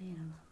You know.